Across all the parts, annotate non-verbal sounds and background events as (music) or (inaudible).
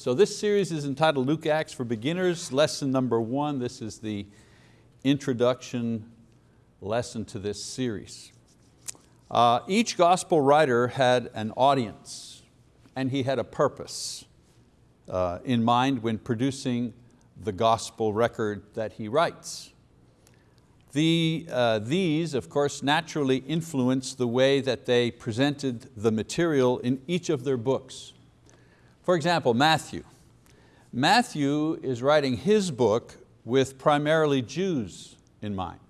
So this series is entitled Luke Acts for Beginners, lesson number one. This is the introduction lesson to this series. Uh, each gospel writer had an audience and he had a purpose uh, in mind when producing the gospel record that he writes. The, uh, these, of course, naturally influence the way that they presented the material in each of their books. For example, Matthew. Matthew is writing his book with primarily Jews in mind.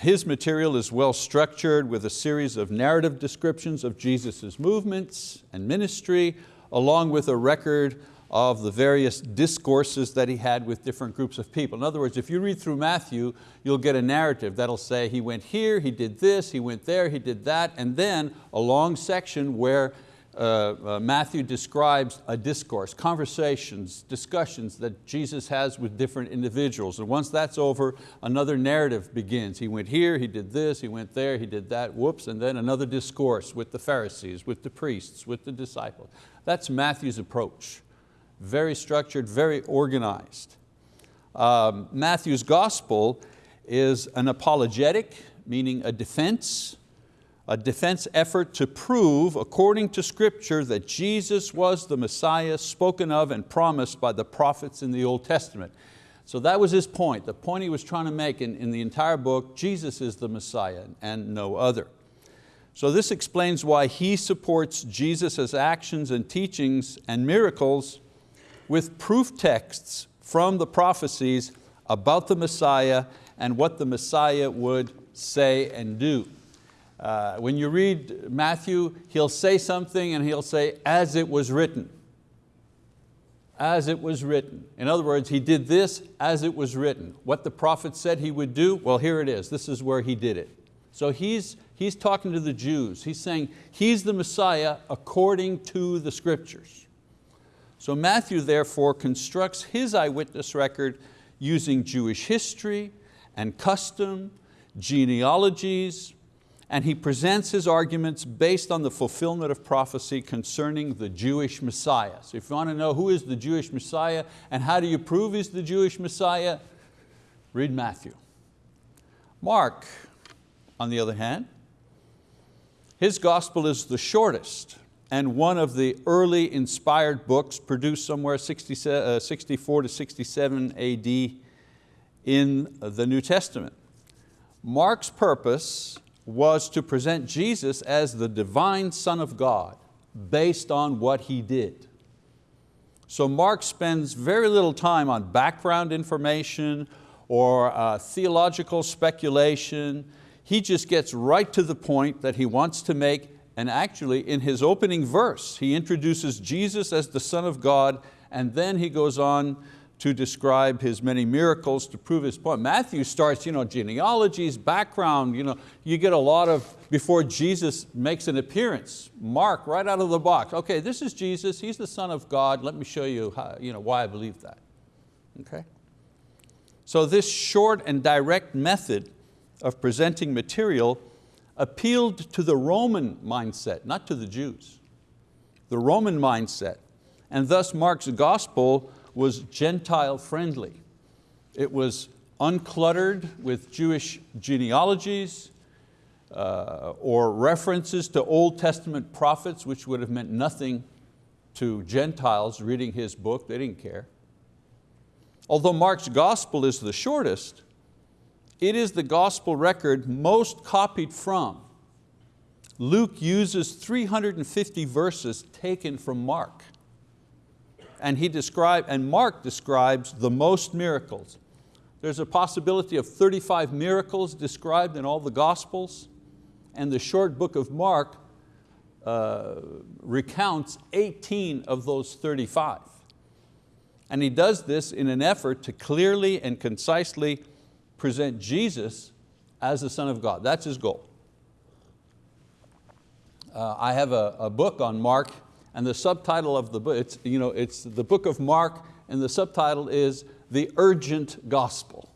His material is well structured with a series of narrative descriptions of Jesus' movements and ministry, along with a record of the various discourses that he had with different groups of people. In other words, if you read through Matthew, you'll get a narrative that'll say he went here, he did this, he went there, he did that, and then a long section where Matthew describes a discourse, conversations, discussions that Jesus has with different individuals. And once that's over, another narrative begins. He went here, he did this, he went there, he did that, whoops, and then another discourse with the Pharisees, with the priests, with the disciples. That's Matthew's approach. Very structured, very organized. Um, Matthew's gospel is an apologetic, meaning a defense, a defense effort to prove, according to scripture, that Jesus was the Messiah spoken of and promised by the prophets in the Old Testament. So that was his point. The point he was trying to make in, in the entire book, Jesus is the Messiah and no other. So this explains why he supports Jesus' actions and teachings and miracles with proof texts from the prophecies about the Messiah and what the Messiah would say and do. Uh, when you read Matthew, he'll say something and he'll say, as it was written. As it was written. In other words, he did this as it was written. What the prophet said he would do, well here it is, this is where he did it. So he's, he's talking to the Jews. He's saying he's the Messiah according to the scriptures. So Matthew therefore constructs his eyewitness record using Jewish history and custom, genealogies, and he presents his arguments based on the fulfillment of prophecy concerning the Jewish Messiah. So if you want to know who is the Jewish Messiah and how do you prove he's the Jewish Messiah, read Matthew. Mark, on the other hand, his gospel is the shortest and one of the early inspired books produced somewhere 60, uh, 64 to 67 AD in the New Testament. Mark's purpose was to present Jesus as the divine Son of God based on what He did. So Mark spends very little time on background information or uh, theological speculation. He just gets right to the point that he wants to make and actually in his opening verse, he introduces Jesus as the Son of God and then he goes on to describe his many miracles to prove his point. Matthew starts you know, genealogies, background, you, know, you get a lot of, before Jesus makes an appearance, Mark right out of the box. Okay, this is Jesus, He's the Son of God, let me show you, how, you know, why I believe that. Okay? So this short and direct method of presenting material appealed to the Roman mindset, not to the Jews. The Roman mindset. And thus Mark's gospel was Gentile friendly. It was uncluttered with Jewish genealogies uh, or references to Old Testament prophets, which would have meant nothing to Gentiles reading his book, they didn't care. Although Mark's gospel is the shortest, it is the gospel record most copied from. Luke uses 350 verses taken from Mark and, he describe, and Mark describes the most miracles. There's a possibility of 35 miracles described in all the Gospels, and the short book of Mark uh, recounts 18 of those 35. And he does this in an effort to clearly and concisely present Jesus as the Son of God. That's his goal. Uh, I have a, a book on Mark and the subtitle of the book, it's, you know, it's the book of Mark and the subtitle is The Urgent Gospel.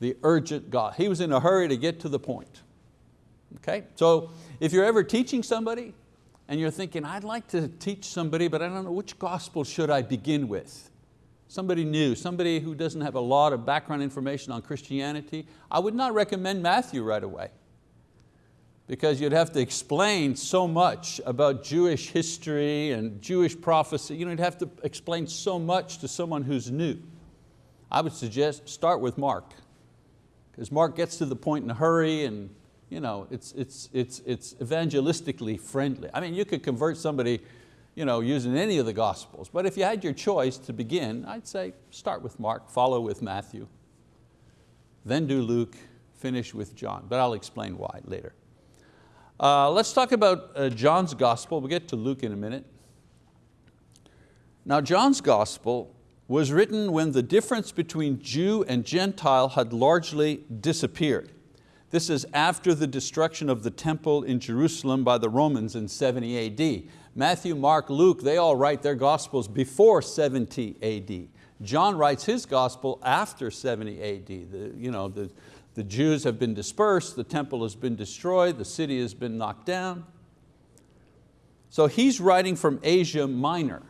The urgent God. He was in a hurry to get to the point. Okay, so if you're ever teaching somebody and you're thinking, I'd like to teach somebody, but I don't know which gospel should I begin with. Somebody new, somebody who doesn't have a lot of background information on Christianity, I would not recommend Matthew right away because you'd have to explain so much about Jewish history and Jewish prophecy. You know, you'd have to explain so much to someone who's new. I would suggest start with Mark, because Mark gets to the point in a hurry and you know, it's, it's, it's, it's evangelistically friendly. I mean, you could convert somebody you know, using any of the Gospels, but if you had your choice to begin, I'd say start with Mark, follow with Matthew, then do Luke, finish with John, but I'll explain why later. Uh, let's talk about uh, John's gospel. We'll get to Luke in a minute. Now John's gospel was written when the difference between Jew and Gentile had largely disappeared. This is after the destruction of the temple in Jerusalem by the Romans in 70 AD. Matthew, Mark, Luke, they all write their gospels before 70 AD. John writes his gospel after 70 AD. The, you know, the, the Jews have been dispersed, the temple has been destroyed, the city has been knocked down. So he's writing from Asia Minor,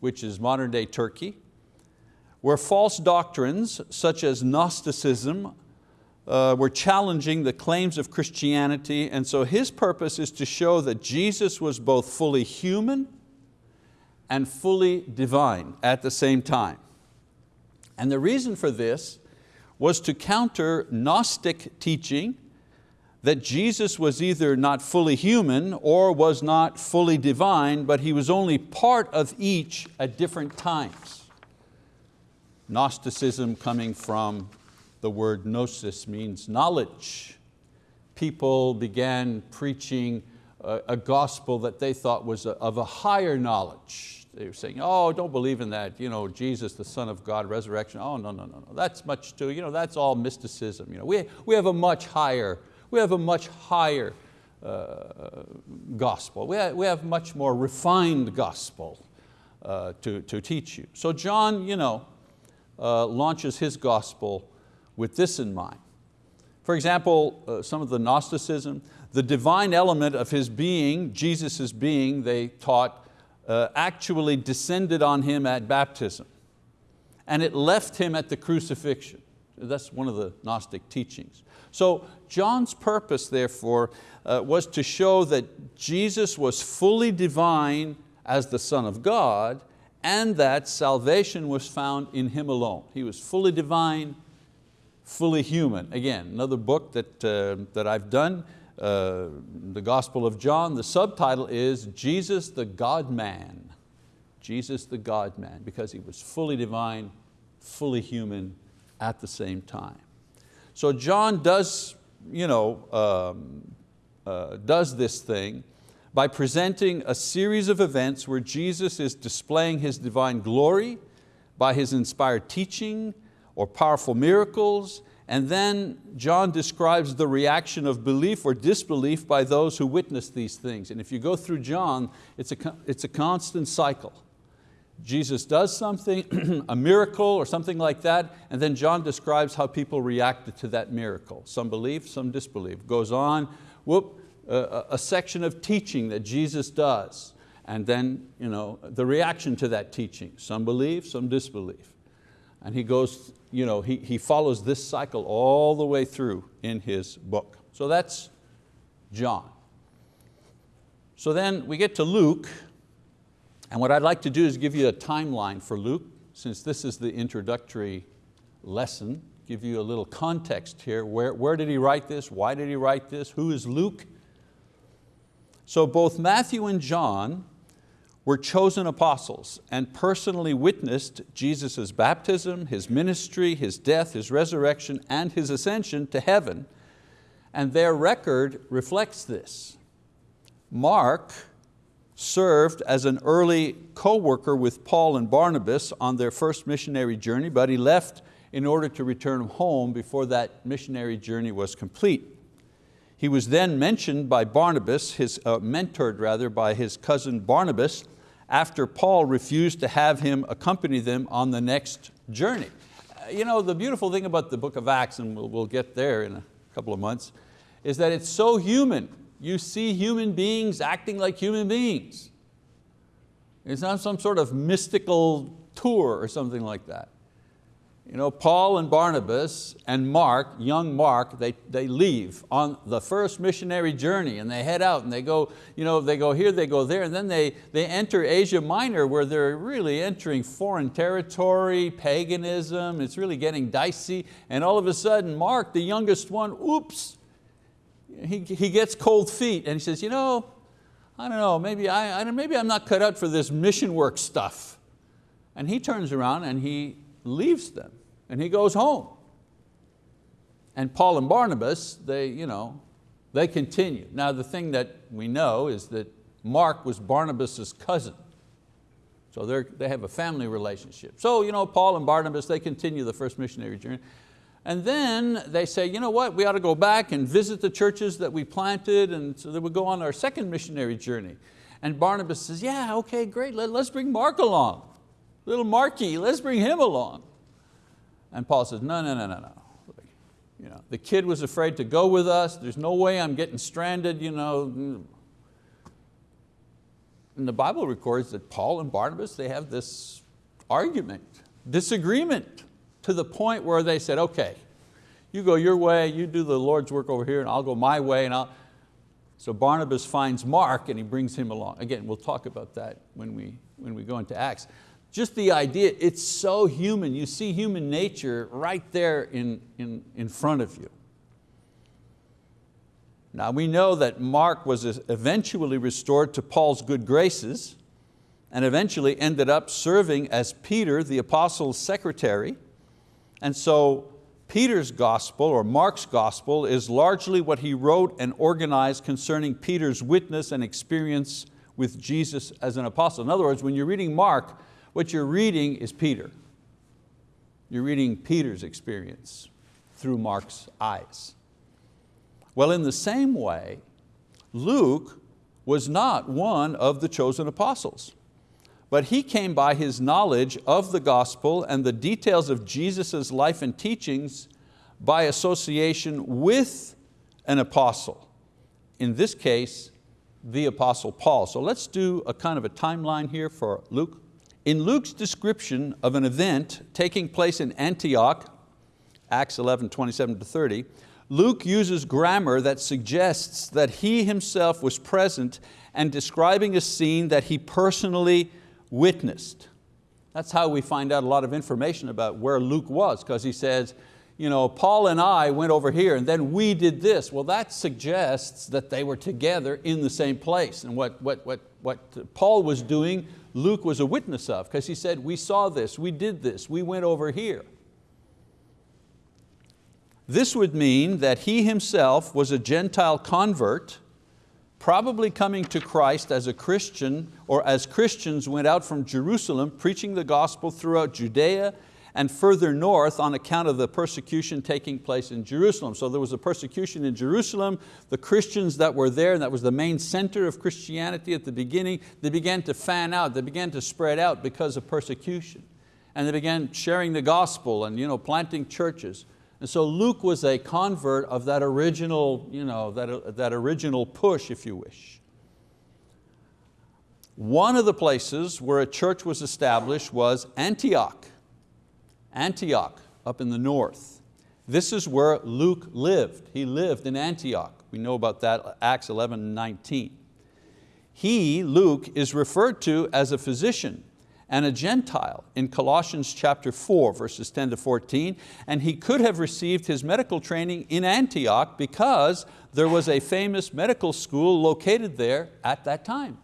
which is modern day Turkey, where false doctrines such as Gnosticism uh, were challenging the claims of Christianity and so his purpose is to show that Jesus was both fully human and fully divine at the same time. And the reason for this was to counter Gnostic teaching that Jesus was either not fully human or was not fully divine, but He was only part of each at different times. Gnosticism coming from the word gnosis means knowledge. People began preaching a, gospel that they thought was of a higher knowledge they were saying, oh, don't believe in that, you know, Jesus, the Son of God, resurrection. Oh, no, no, no, no, that's much too, you know, that's all mysticism. You know, we, we have a much higher, we have a much higher uh, gospel. We have, we have much more refined gospel uh, to, to teach you. So John, you know, uh, launches his gospel with this in mind. For example, uh, some of the Gnosticism, the divine element of his being, Jesus' being, they taught uh, actually descended on him at baptism and it left him at the crucifixion. That's one of the Gnostic teachings. So John's purpose therefore uh, was to show that Jesus was fully divine as the Son of God and that salvation was found in Him alone. He was fully divine, fully human. Again, another book that, uh, that I've done uh, the Gospel of John, the subtitle is Jesus the God-man. Jesus the God-man, because He was fully divine, fully human at the same time. So John does, you know, um, uh, does this thing by presenting a series of events where Jesus is displaying His divine glory by His inspired teaching or powerful miracles and then John describes the reaction of belief or disbelief by those who witness these things. And if you go through John, it's a, it's a constant cycle. Jesus does something, (clears throat) a miracle or something like that, and then John describes how people reacted to that miracle. Some believe, some disbelieve. Goes on, whoop, a, a section of teaching that Jesus does, and then you know, the reaction to that teaching. Some believe, some disbelieve. And he goes you know, he, he follows this cycle all the way through in his book. So that's John. So then we get to Luke, and what I'd like to do is give you a timeline for Luke, since this is the introductory lesson, give you a little context here. Where, where did he write this? Why did he write this? Who is Luke? So both Matthew and John were chosen apostles and personally witnessed Jesus' baptism, His ministry, His death, His resurrection, and His ascension to heaven, and their record reflects this. Mark served as an early co-worker with Paul and Barnabas on their first missionary journey, but he left in order to return home before that missionary journey was complete. He was then mentioned by Barnabas, his, uh, mentored rather by his cousin Barnabas, after Paul refused to have him accompany them on the next journey. Uh, you know, the beautiful thing about the book of Acts, and we'll, we'll get there in a couple of months, is that it's so human. You see human beings acting like human beings. It's not some sort of mystical tour or something like that. You know, Paul and Barnabas and Mark, young Mark, they, they leave on the first missionary journey and they head out and they go, you know, they go here, they go there, and then they, they enter Asia Minor where they're really entering foreign territory, paganism, it's really getting dicey, and all of a sudden Mark, the youngest one, oops, he, he gets cold feet and he says, you know, I don't know, maybe, I, I, maybe I'm not cut out for this mission work stuff. And he turns around and he leaves them and he goes home. And Paul and Barnabas, they, you know, they continue. Now the thing that we know is that Mark was Barnabas' cousin. So they have a family relationship. So you know, Paul and Barnabas, they continue the first missionary journey. And then they say, you know what, we ought to go back and visit the churches that we planted and so they would go on our second missionary journey. And Barnabas says, yeah, okay, great, Let, us bring Mark along. Little Marky, let's bring him along. And Paul says, no, no, no, no, no. You know, the kid was afraid to go with us. There's no way I'm getting stranded. You know. And the Bible records that Paul and Barnabas, they have this argument, disagreement, to the point where they said, okay, you go your way, you do the Lord's work over here, and I'll go my way. And I'll... So Barnabas finds Mark and he brings him along. Again, we'll talk about that when we, when we go into Acts just the idea, it's so human. You see human nature right there in, in, in front of you. Now we know that Mark was eventually restored to Paul's good graces and eventually ended up serving as Peter, the apostle's secretary. And so Peter's gospel, or Mark's gospel, is largely what he wrote and organized concerning Peter's witness and experience with Jesus as an apostle. In other words, when you're reading Mark, what you're reading is Peter. You're reading Peter's experience through Mark's eyes. Well, in the same way, Luke was not one of the chosen apostles, but he came by his knowledge of the gospel and the details of Jesus' life and teachings by association with an apostle. In this case, the apostle Paul. So let's do a kind of a timeline here for Luke. In Luke's description of an event taking place in Antioch, Acts 11, 27 to 30, Luke uses grammar that suggests that he himself was present and describing a scene that he personally witnessed. That's how we find out a lot of information about where Luke was, because he says, you know, Paul and I went over here and then we did this. Well, that suggests that they were together in the same place. And what, what, what, what Paul was doing Luke was a witness of because he said, we saw this, we did this, we went over here. This would mean that he himself was a Gentile convert, probably coming to Christ as a Christian or as Christians went out from Jerusalem preaching the gospel throughout Judea and further north on account of the persecution taking place in Jerusalem. So there was a persecution in Jerusalem. The Christians that were there, and that was the main center of Christianity at the beginning, they began to fan out, they began to spread out because of persecution. And they began sharing the gospel and you know, planting churches. And so Luke was a convert of that original, you know, that, that original push, if you wish. One of the places where a church was established was Antioch. Antioch up in the north. This is where Luke lived. He lived in Antioch. We know about that, Acts 11, 19. He, Luke, is referred to as a physician and a Gentile in Colossians chapter 4, verses 10 to 14, and he could have received his medical training in Antioch because there was a famous medical school located there at that time.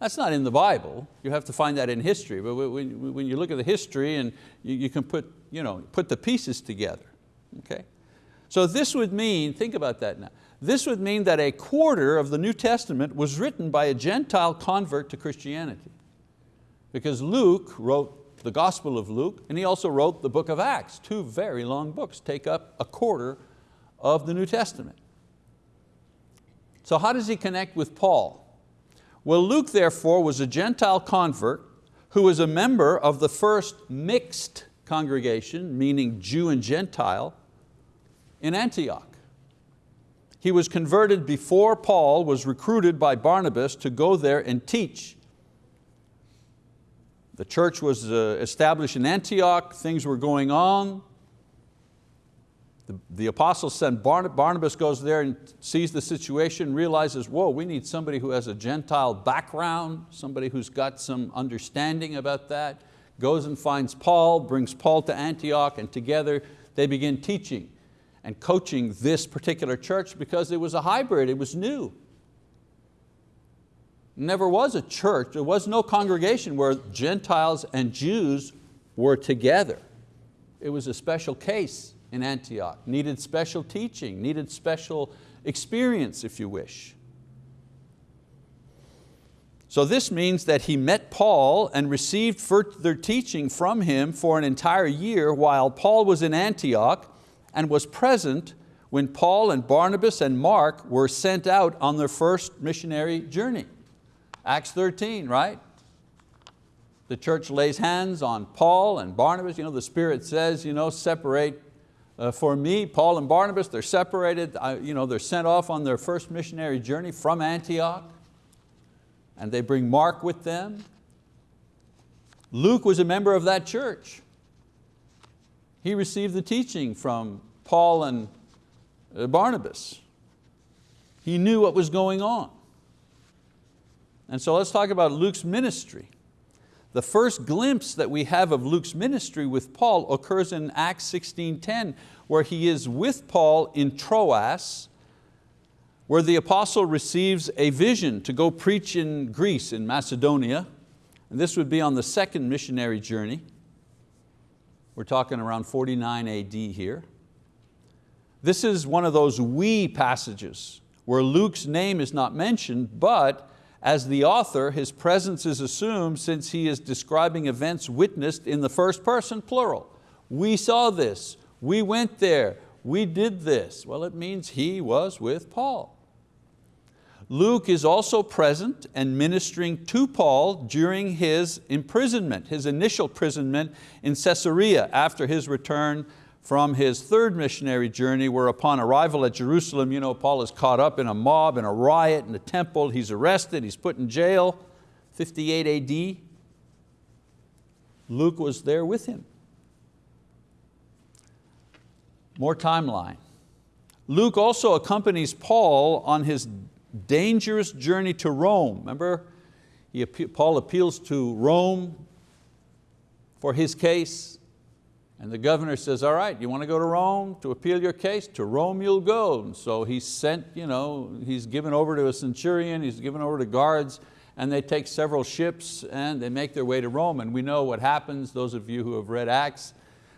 That's not in the Bible. You have to find that in history. But when you look at the history and you can put, you know, put the pieces together. Okay? So this would mean, think about that now, this would mean that a quarter of the New Testament was written by a Gentile convert to Christianity. Because Luke wrote the Gospel of Luke and he also wrote the book of Acts. Two very long books take up a quarter of the New Testament. So how does he connect with Paul? Well, Luke therefore was a Gentile convert who was a member of the first mixed congregation, meaning Jew and Gentile, in Antioch. He was converted before Paul was recruited by Barnabas to go there and teach. The church was uh, established in Antioch, things were going on. The, the apostle sent Barnabas goes there and sees the situation, realizes, whoa, we need somebody who has a Gentile background, somebody who's got some understanding about that, goes and finds Paul, brings Paul to Antioch, and together they begin teaching and coaching this particular church because it was a hybrid, it was new. Never was a church, there was no congregation where Gentiles and Jews were together. It was a special case in Antioch, needed special teaching, needed special experience if you wish. So this means that he met Paul and received further teaching from him for an entire year while Paul was in Antioch and was present when Paul and Barnabas and Mark were sent out on their first missionary journey. Acts 13, right? The church lays hands on Paul and Barnabas. You know, the Spirit says, you know, separate uh, for me, Paul and Barnabas, they're separated, uh, you know, they're sent off on their first missionary journey from Antioch and they bring Mark with them. Luke was a member of that church. He received the teaching from Paul and uh, Barnabas. He knew what was going on. And so let's talk about Luke's ministry. The first glimpse that we have of Luke's ministry with Paul occurs in Acts 16.10, where he is with Paul in Troas, where the apostle receives a vision to go preach in Greece, in Macedonia. And this would be on the second missionary journey. We're talking around 49 AD here. This is one of those we passages where Luke's name is not mentioned, but as the author, his presence is assumed since he is describing events witnessed in the first person, plural. We saw this, we went there, we did this. Well, it means he was with Paul. Luke is also present and ministering to Paul during his imprisonment, his initial imprisonment in Caesarea after his return from his third missionary journey where upon arrival at Jerusalem, you know, Paul is caught up in a mob, in a riot in the temple, he's arrested, he's put in jail, 58 AD. Luke was there with him. More timeline. Luke also accompanies Paul on his dangerous journey to Rome. Remember, he, Paul appeals to Rome for his case. And the governor says, all right, you want to go to Rome to appeal your case? To Rome you'll go. And so he's sent, you know, he's given over to a centurion, he's given over to guards, and they take several ships and they make their way to Rome. And we know what happens, those of you who have read Acts,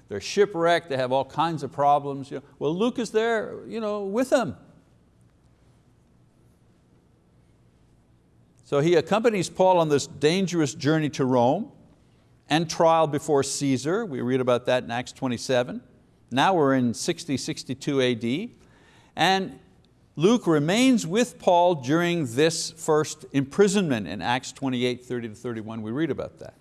they're shipwrecked, they have all kinds of problems. You know. Well, Luke is there you know, with them. So he accompanies Paul on this dangerous journey to Rome and trial before Caesar. We read about that in Acts 27. Now we're in 60, 62 AD. And Luke remains with Paul during this first imprisonment in Acts 28, 30 to 31. We read about that.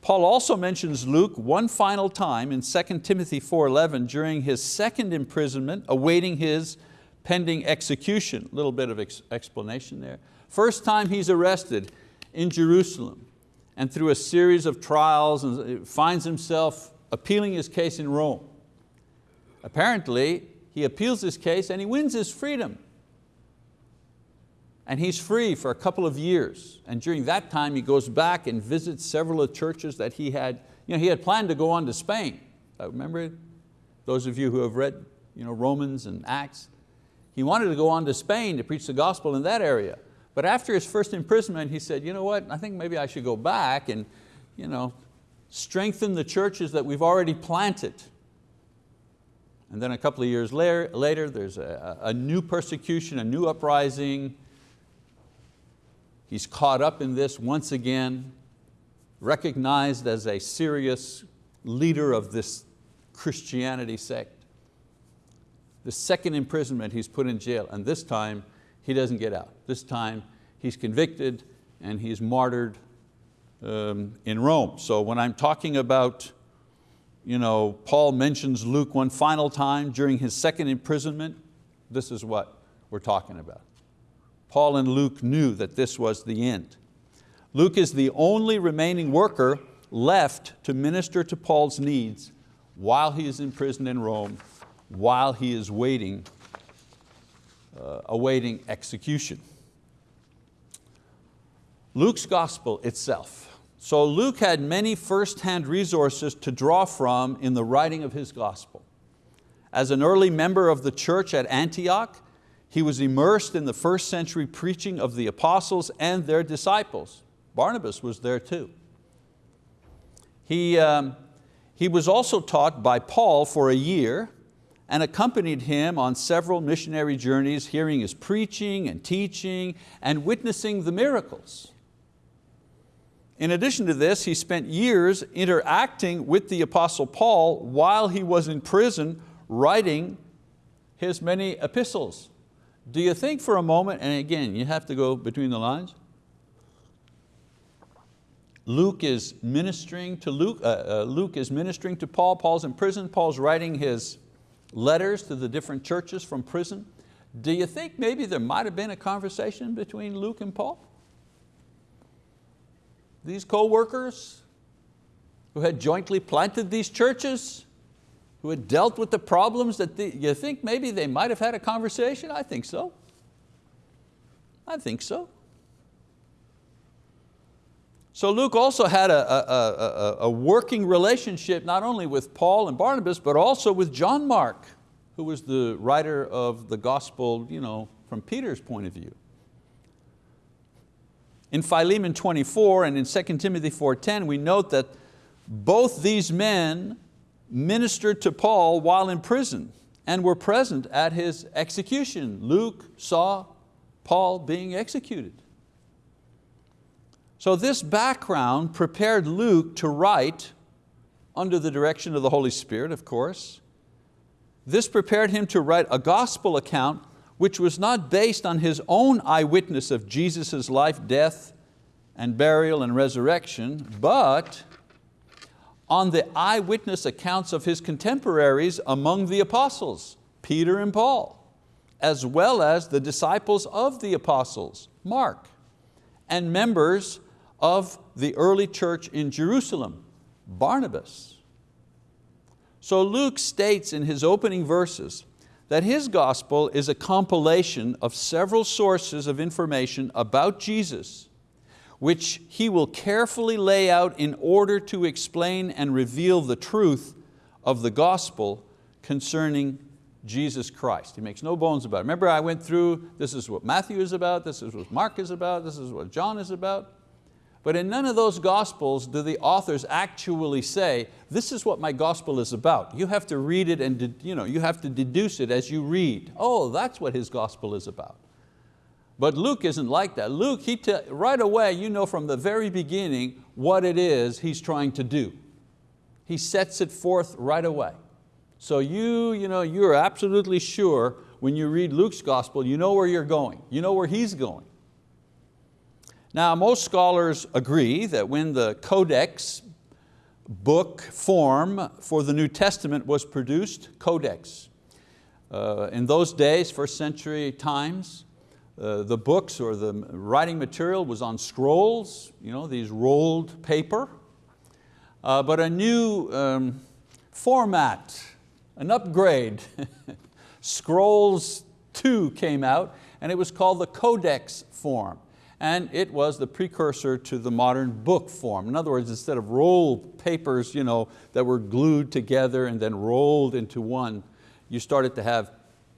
Paul also mentions Luke one final time in 2 Timothy 4.11 during his second imprisonment, awaiting his pending execution. A little bit of ex explanation there. First time he's arrested in Jerusalem and through a series of trials and finds himself appealing his case in Rome. Apparently, he appeals his case and he wins his freedom. And he's free for a couple of years. And during that time, he goes back and visits several of the churches that he had, you know, he had planned to go on to Spain. Uh, remember, those of you who have read you know, Romans and Acts, he wanted to go on to Spain to preach the gospel in that area. But after his first imprisonment, he said, you know what, I think maybe I should go back and you know, strengthen the churches that we've already planted. And then a couple of years later, later there's a, a new persecution, a new uprising. He's caught up in this once again, recognized as a serious leader of this Christianity sect. The second imprisonment, he's put in jail, and this time he doesn't get out. This time he's convicted and he's martyred um, in Rome. So when I'm talking about, you know, Paul mentions Luke one final time during his second imprisonment, this is what we're talking about. Paul and Luke knew that this was the end. Luke is the only remaining worker left to minister to Paul's needs while he is in prison in Rome, while he is waiting, uh, awaiting execution. Luke's gospel itself. So Luke had many first-hand resources to draw from in the writing of his gospel. As an early member of the church at Antioch, he was immersed in the first century preaching of the apostles and their disciples. Barnabas was there too. He, um, he was also taught by Paul for a year and accompanied him on several missionary journeys, hearing his preaching and teaching and witnessing the miracles. In addition to this, he spent years interacting with the Apostle Paul while he was in prison writing his many epistles. Do you think for a moment, and again, you have to go between the lines, Luke is ministering to Luke, uh, uh, Luke is ministering to Paul, Paul's in prison, Paul's writing his letters to the different churches from prison. Do you think maybe there might have been a conversation between Luke and Paul? These co-workers who had jointly planted these churches, who had dealt with the problems that the, you think maybe they might have had a conversation? I think so. I think so. So Luke also had a, a, a, a, working relationship not only with Paul and Barnabas, but also with John Mark, who was the writer of the gospel you know, from Peter's point of view. In Philemon 24 and in 2 Timothy 4.10, we note that both these men ministered to Paul while in prison and were present at his execution. Luke saw Paul being executed. So this background prepared Luke to write under the direction of the Holy Spirit, of course. This prepared him to write a gospel account which was not based on his own eyewitness of Jesus' life, death, and burial and resurrection, but on the eyewitness accounts of his contemporaries among the apostles, Peter and Paul, as well as the disciples of the apostles, Mark, and members of the early church in Jerusalem, Barnabas. So Luke states in his opening verses that his gospel is a compilation of several sources of information about Jesus, which he will carefully lay out in order to explain and reveal the truth of the gospel concerning Jesus Christ. He makes no bones about it. Remember I went through, this is what Matthew is about, this is what Mark is about, this is what John is about. But in none of those gospels do the authors actually say, this is what my gospel is about. You have to read it and you, know, you have to deduce it as you read. Oh, that's what his gospel is about. But Luke isn't like that. Luke, he right away, you know from the very beginning what it is he's trying to do. He sets it forth right away. So you, you know, you're absolutely sure when you read Luke's gospel, you know where you're going. You know where he's going. Now most scholars agree that when the Codex book form for the New Testament was produced, Codex, uh, in those days, first century times, uh, the books or the writing material was on scrolls, you know, these rolled paper, uh, but a new um, format, an upgrade, (laughs) Scrolls 2 came out and it was called the Codex form and it was the precursor to the modern book form. In other words, instead of rolled papers you know, that were glued together and then rolled into one, you started to have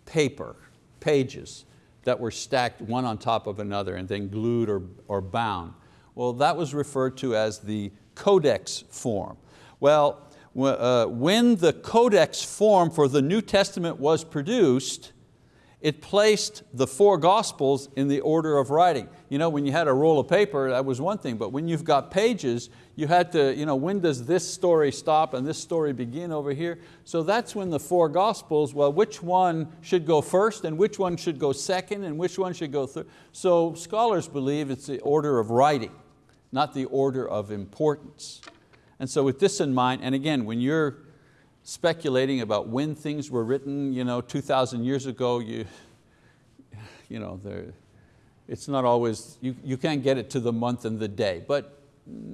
paper, pages that were stacked one on top of another and then glued or, or bound. Well, that was referred to as the codex form. Well, uh, when the codex form for the New Testament was produced, it placed the four gospels in the order of writing. You know, when you had a roll of paper, that was one thing, but when you've got pages, you had to, you know, when does this story stop and this story begin over here? So that's when the four gospels, well, which one should go first and which one should go second and which one should go third? So scholars believe it's the order of writing, not the order of importance. And so with this in mind, and again, when you're speculating about when things were written, you know, 2,000 years ago, you, you know, it's not always, you, you can't get it to the month and the day, but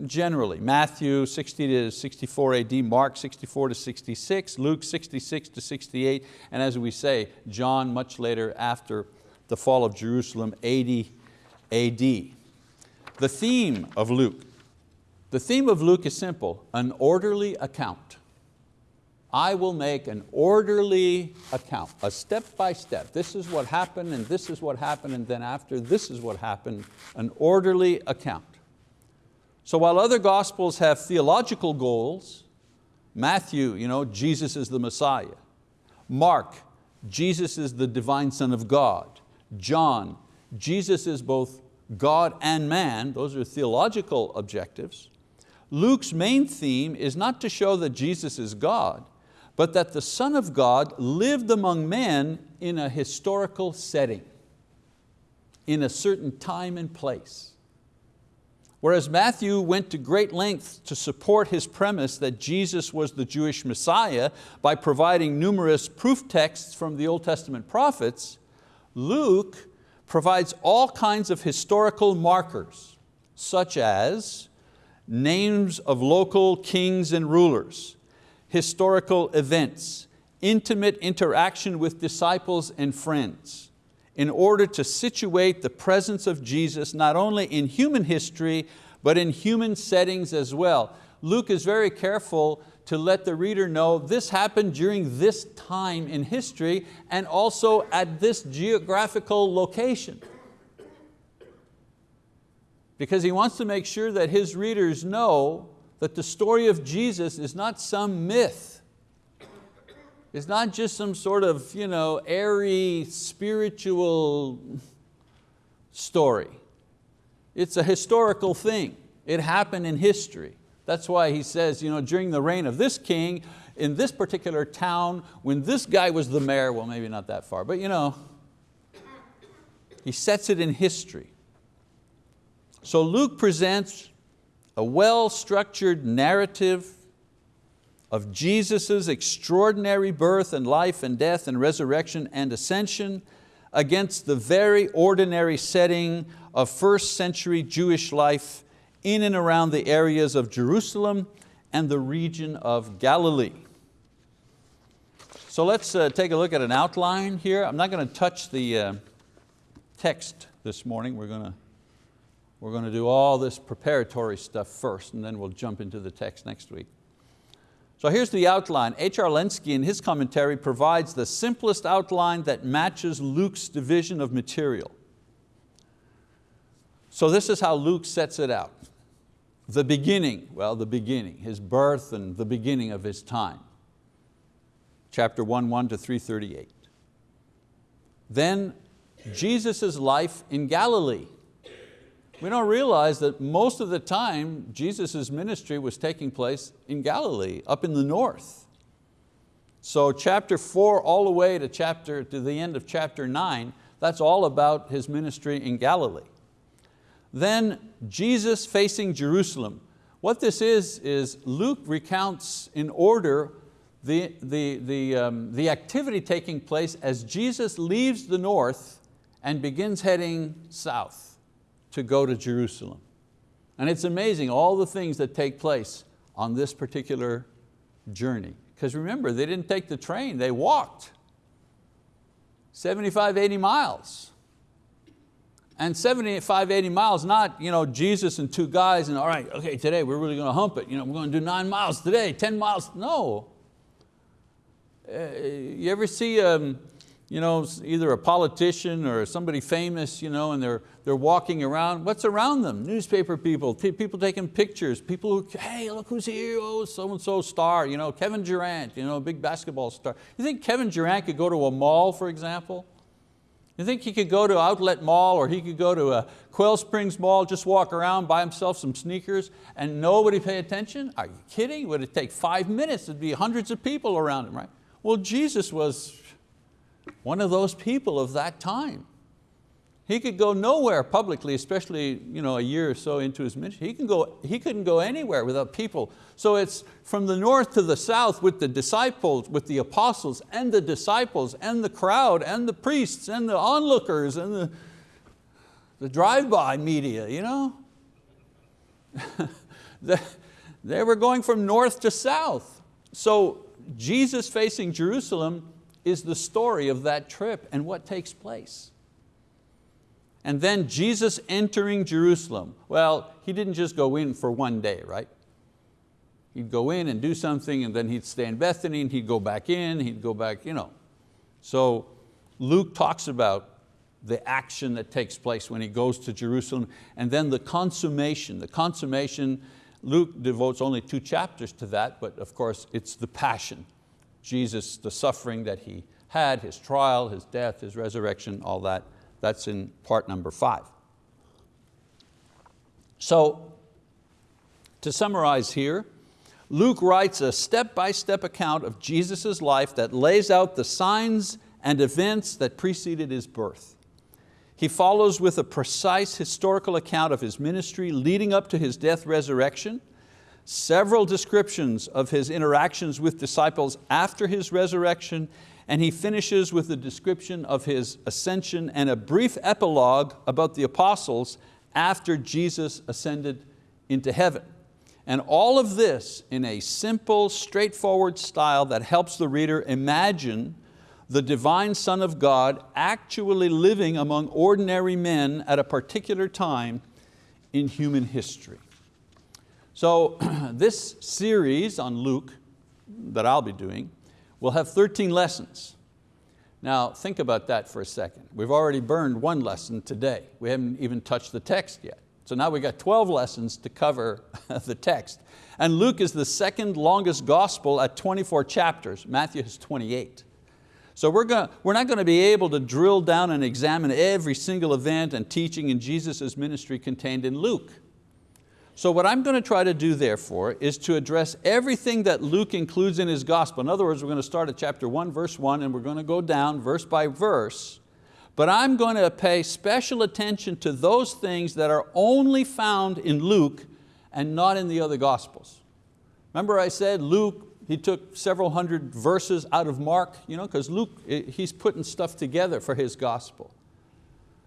generally, Matthew 60 to 64 AD, Mark 64 to 66, Luke 66 to 68, and as we say, John much later after the fall of Jerusalem, 80 AD. The theme of Luke, the theme of Luke is simple, an orderly account. I will make an orderly account, a step by step. This is what happened and this is what happened and then after this is what happened, an orderly account. So while other gospels have theological goals, Matthew, you know, Jesus is the Messiah. Mark, Jesus is the divine Son of God. John, Jesus is both God and man, those are theological objectives. Luke's main theme is not to show that Jesus is God, but that the Son of God lived among men in a historical setting, in a certain time and place. Whereas Matthew went to great lengths to support his premise that Jesus was the Jewish Messiah by providing numerous proof texts from the Old Testament prophets, Luke provides all kinds of historical markers, such as names of local kings and rulers, historical events, intimate interaction with disciples and friends, in order to situate the presence of Jesus not only in human history, but in human settings as well. Luke is very careful to let the reader know this happened during this time in history and also at this geographical location. Because he wants to make sure that his readers know that the story of Jesus is not some myth it's not just some sort of you know, airy spiritual story. It's a historical thing. It happened in history. That's why he says, you know, during the reign of this king, in this particular town, when this guy was the mayor, well maybe not that far, but you know, he sets it in history. So Luke presents a well-structured narrative of Jesus' extraordinary birth and life and death and resurrection and ascension against the very ordinary setting of first century Jewish life in and around the areas of Jerusalem and the region of Galilee. So let's uh, take a look at an outline here. I'm not going to touch the uh, text this morning. We're going, to, we're going to do all this preparatory stuff first and then we'll jump into the text next week. So here's the outline. H.R. Lenski in his commentary provides the simplest outline that matches Luke's division of material. So this is how Luke sets it out. The beginning, well the beginning, his birth and the beginning of his time. Chapter 1, 1 to 338. Then Jesus' life in Galilee. We don't realize that most of the time Jesus' ministry was taking place in Galilee, up in the north. So chapter four all the way to, chapter, to the end of chapter nine, that's all about his ministry in Galilee. Then Jesus facing Jerusalem. What this is, is Luke recounts in order the, the, the, um, the activity taking place as Jesus leaves the north and begins heading south to go to Jerusalem. And it's amazing all the things that take place on this particular journey. Because remember, they didn't take the train, they walked 75, 80 miles. And 75, 80 miles, not you know, Jesus and two guys and all right, okay, today we're really going to hump it. You know, we're going to do nine miles today, 10 miles. No. Uh, you ever see um, you know, either a politician or somebody famous, you know, and they're, they're walking around, what's around them? Newspaper people, people taking pictures, people who, hey, look who's here, oh, so-and-so star, you know, Kevin Durant, you know, big basketball star. You think Kevin Durant could go to a mall, for example? You think he could go to Outlet Mall or he could go to a Quail Springs Mall, just walk around, buy himself some sneakers and nobody pay attention? Are you kidding? Would it take five minutes? There'd be hundreds of people around him, right? Well, Jesus was one of those people of that time. He could go nowhere publicly, especially you know, a year or so into his ministry. He, can go, he couldn't go anywhere without people. So it's from the north to the south with the disciples, with the apostles and the disciples and the crowd and the priests and the onlookers and the, the drive-by media. You know? (laughs) they were going from north to south. So Jesus facing Jerusalem is the story of that trip and what takes place. And then Jesus entering Jerusalem. Well, He didn't just go in for one day, right? He'd go in and do something and then he'd stay in Bethany and he'd go back in, he'd go back, you know. So Luke talks about the action that takes place when he goes to Jerusalem and then the consummation. The consummation, Luke devotes only two chapters to that, but of course it's the passion. Jesus, the suffering that He had, His trial, His death, His resurrection, all that. That's in part number five. So, to summarize here, Luke writes a step-by-step -step account of Jesus' life that lays out the signs and events that preceded His birth. He follows with a precise historical account of His ministry leading up to His death resurrection, several descriptions of His interactions with disciples after His resurrection, and he finishes with a description of his ascension and a brief epilogue about the apostles after Jesus ascended into heaven. And all of this in a simple, straightforward style that helps the reader imagine the divine Son of God actually living among ordinary men at a particular time in human history. So (clears throat) this series on Luke that I'll be doing We'll have 13 lessons. Now think about that for a second. We've already burned one lesson today. We haven't even touched the text yet. So now we've got 12 lessons to cover (laughs) the text. And Luke is the second longest gospel at 24 chapters. Matthew has 28. So we're, going we're not going to be able to drill down and examine every single event and teaching in Jesus' ministry contained in Luke. So what I'm going to try to do therefore is to address everything that Luke includes in his gospel. In other words, we're going to start at chapter one, verse one, and we're going to go down verse by verse. But I'm going to pay special attention to those things that are only found in Luke and not in the other gospels. Remember I said Luke, he took several hundred verses out of Mark, you know, because Luke, eh, he's putting stuff together for his gospel.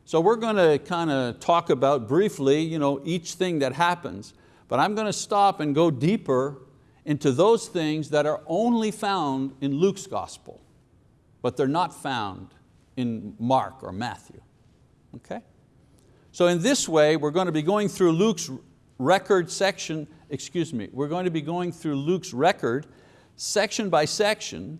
So we're going to kind of talk about briefly you know, each thing that happens, but I'm going to stop and go deeper into those things that are only found in Luke's gospel, but they're not found in Mark or Matthew, okay? So in this way, we're going to be going through Luke's record section, excuse me, we're going to be going through Luke's record section by section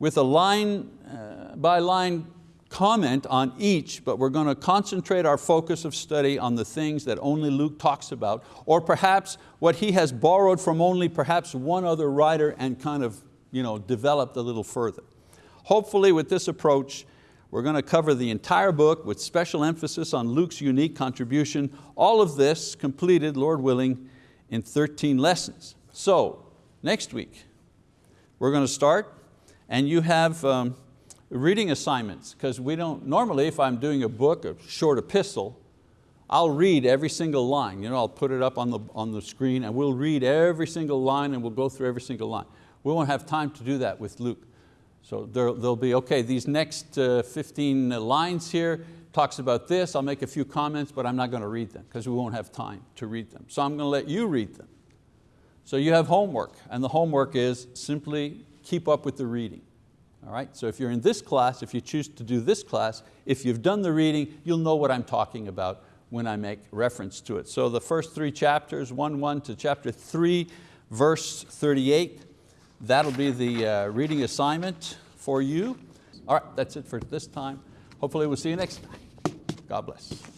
with a line uh, by line comment on each, but we're going to concentrate our focus of study on the things that only Luke talks about, or perhaps what he has borrowed from only perhaps one other writer and kind of you know, developed a little further. Hopefully with this approach, we're going to cover the entire book with special emphasis on Luke's unique contribution. All of this completed, Lord willing, in 13 lessons. So, next week, we're going to start, and you have um, reading assignments, because we don't, normally if I'm doing a book, a short epistle, I'll read every single line. You know, I'll put it up on the, on the screen and we'll read every single line and we'll go through every single line. We won't have time to do that with Luke. So there, will be, okay, these next uh, 15 lines here talks about this, I'll make a few comments, but I'm not going to read them because we won't have time to read them. So I'm going to let you read them. So you have homework, and the homework is simply keep up with the reading. All right, so if you're in this class, if you choose to do this class, if you've done the reading, you'll know what I'm talking about when I make reference to it. So the first three chapters, 1-1 to chapter 3, verse 38, that'll be the uh, reading assignment for you. All right, that's it for this time. Hopefully we'll see you next time. God bless.